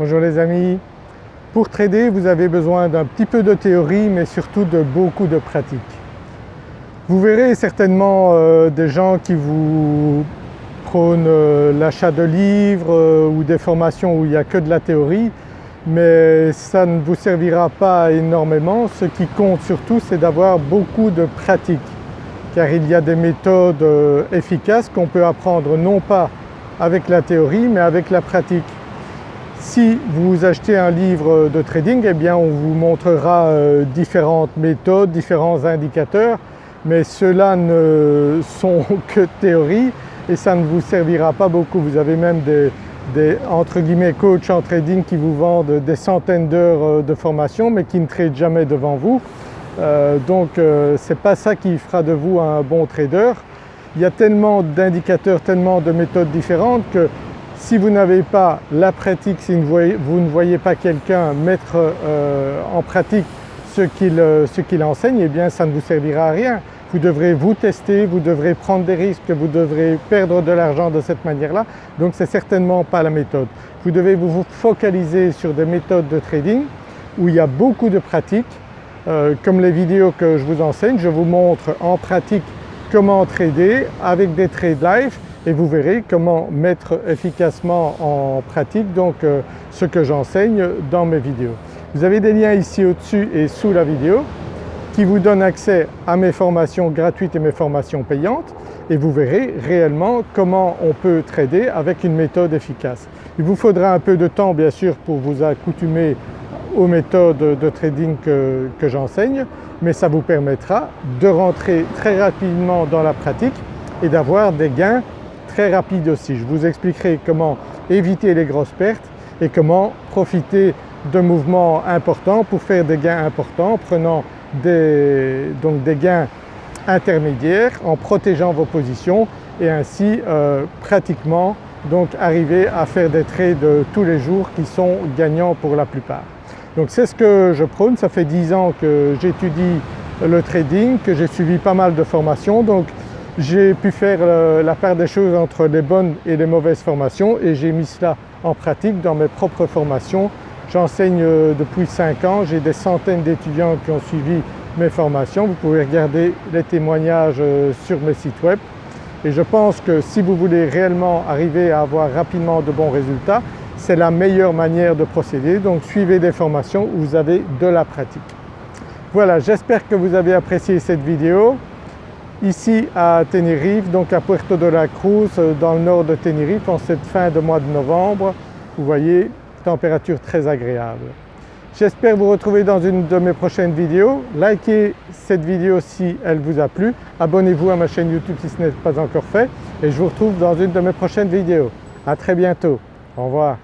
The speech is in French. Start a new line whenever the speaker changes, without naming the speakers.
Bonjour les amis. Pour trader vous avez besoin d'un petit peu de théorie mais surtout de beaucoup de pratique. Vous verrez certainement euh, des gens qui vous prônent euh, l'achat de livres euh, ou des formations où il n'y a que de la théorie mais ça ne vous servira pas énormément. Ce qui compte surtout c'est d'avoir beaucoup de pratique car il y a des méthodes efficaces qu'on peut apprendre non pas avec la théorie mais avec la pratique. Si vous achetez un livre de trading, eh on vous montrera euh, différentes méthodes, différents indicateurs, mais ceux-là ne sont que théorie et ça ne vous servira pas beaucoup. Vous avez même des, entre guillemets coachs en trading qui vous vendent des centaines d'heures euh, de formation mais qui ne tradent jamais devant vous. Euh, donc ce n'est pas ça qui fera de vous un bon trader. Il y a tellement d'indicateurs, tellement de méthodes différentes que si vous n'avez pas la pratique, si vous ne voyez pas quelqu'un mettre euh, en pratique euh, ce qu'il enseigne, eh bien ça ne vous servira à rien. Vous devrez vous tester, vous devrez prendre des risques, vous devrez perdre de l'argent de cette manière-là, donc ce n'est certainement pas la méthode. Vous devez vous focaliser sur des méthodes de trading où il y a beaucoup de pratique. Euh, comme les vidéos que je vous enseigne, je vous montre en pratique comment trader avec des trades live et vous verrez comment mettre efficacement en pratique donc euh, ce que j'enseigne dans mes vidéos. Vous avez des liens ici au-dessus et sous la vidéo qui vous donnent accès à mes formations gratuites et mes formations payantes et vous verrez réellement comment on peut trader avec une méthode efficace. Il vous faudra un peu de temps bien sûr pour vous accoutumer aux méthodes de trading que, que j'enseigne mais ça vous permettra de rentrer très rapidement dans la pratique et d'avoir des gains très rapide aussi. Je vous expliquerai comment éviter les grosses pertes et comment profiter de mouvements importants pour faire des gains importants en prenant des, donc des gains intermédiaires en protégeant vos positions et ainsi euh, pratiquement donc arriver à faire des trades tous les jours qui sont gagnants pour la plupart. Donc c'est ce que je prône, ça fait 10 ans que j'étudie le trading, que j'ai suivi pas mal de formations donc j'ai pu faire euh, la part des choses entre les bonnes et les mauvaises formations et j'ai mis cela en pratique dans mes propres formations. J'enseigne euh, depuis 5 ans, j'ai des centaines d'étudiants qui ont suivi mes formations. Vous pouvez regarder les témoignages euh, sur mes sites web et je pense que si vous voulez réellement arriver à avoir rapidement de bons résultats, c'est la meilleure manière de procéder. Donc suivez des formations où vous avez de la pratique. Voilà, j'espère que vous avez apprécié cette vidéo ici à Tenerife, donc à Puerto de la Cruz dans le nord de Tenerife en cette fin de mois de novembre. Vous voyez, température très agréable. J'espère vous retrouver dans une de mes prochaines vidéos. Likez cette vidéo si elle vous a plu. Abonnez-vous à ma chaîne YouTube si ce n'est pas encore fait et je vous retrouve dans une de mes prochaines vidéos. À très bientôt. Au revoir.